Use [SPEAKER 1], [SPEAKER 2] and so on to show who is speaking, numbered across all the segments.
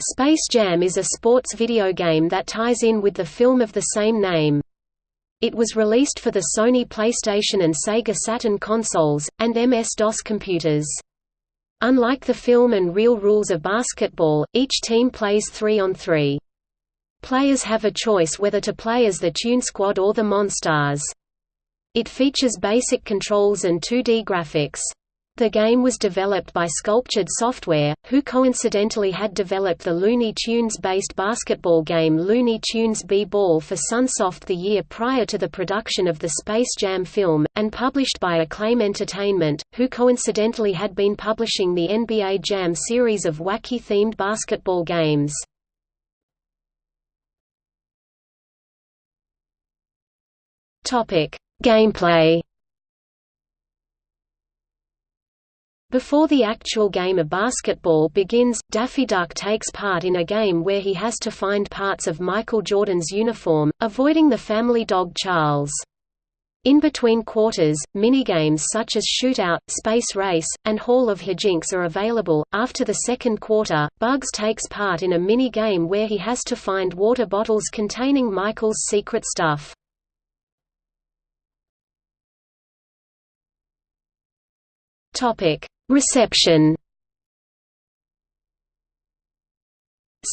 [SPEAKER 1] Space Jam is a sports video game that ties in with the film of the same name. It was released for the Sony PlayStation and Sega Saturn consoles, and MS-DOS computers. Unlike the film and real rules of basketball, each team plays 3 on 3. Players have a choice whether to play as the Tune Squad or the Monstars. It features basic controls and 2D graphics. The game was developed by Sculptured Software, who coincidentally had developed the Looney Tunes-based basketball game Looney Tunes B-Ball for Sunsoft the year prior to the production of the Space Jam film, and published by Acclaim Entertainment, who coincidentally had been publishing the NBA Jam series of wacky-themed basketball games. Gameplay Before the actual game of basketball begins, Daffy Duck takes part in a game where he has to find parts of Michael Jordan's uniform, avoiding the family dog Charles. In between quarters, minigames such as Shootout, Space Race, and Hall of Hijinks are available. After the second quarter, Bugs takes part in a mini game where he has to find water bottles containing Michael's secret stuff. Topic: Reception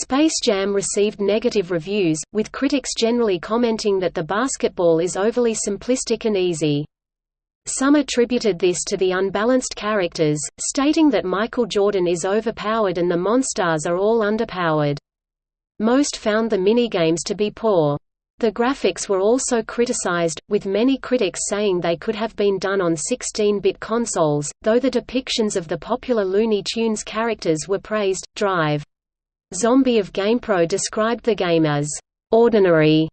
[SPEAKER 1] Space Jam received negative reviews, with critics generally commenting that the basketball is overly simplistic and easy. Some attributed this to the unbalanced characters, stating that Michael Jordan is overpowered and the Monstars are all underpowered. Most found the minigames to be poor. The graphics were also criticized, with many critics saying they could have been done on 16-bit consoles, though the depictions of the popular Looney Tunes characters were praised. Drive. Zombie of GamePro described the game as ordinary.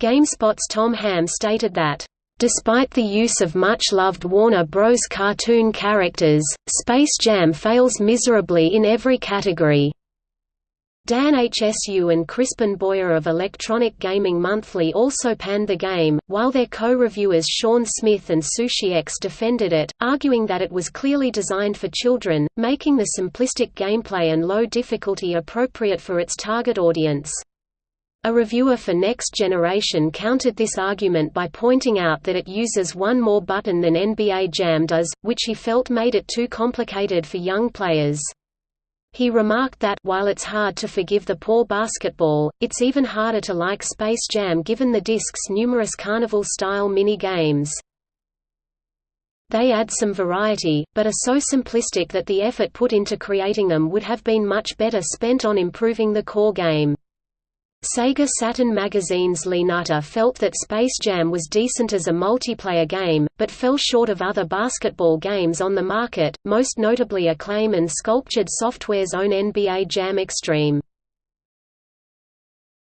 [SPEAKER 1] GameSpot's Tom Ham stated that Despite the use of much-loved Warner Bros. cartoon characters, Space Jam fails miserably in every category. Dan Hsu and Crispin Boyer of Electronic Gaming Monthly also panned the game, while their co-reviewers Sean Smith and SushiX defended it, arguing that it was clearly designed for children, making the simplistic gameplay and low difficulty appropriate for its target audience. A reviewer for Next Generation countered this argument by pointing out that it uses one more button than NBA Jam does, which he felt made it too complicated for young players. He remarked that while it's hard to forgive the poor basketball, it's even harder to like Space Jam given the disc's numerous carnival-style mini-games. They add some variety, but are so simplistic that the effort put into creating them would have been much better spent on improving the core game. Sega Saturn magazine's Lee Nutter felt that Space Jam was decent as a multiplayer game, but fell short of other basketball games on the market, most notably Acclaim and Sculptured Software's own NBA Jam Extreme.